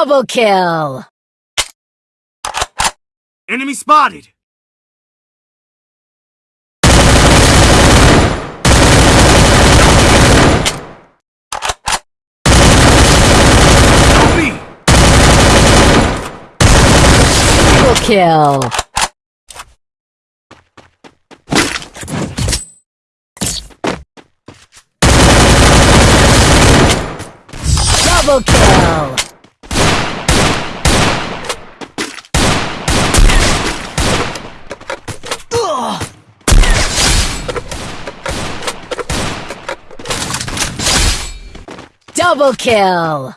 Double kill! Enemy spotted! Double kill! Double kill! Double kill!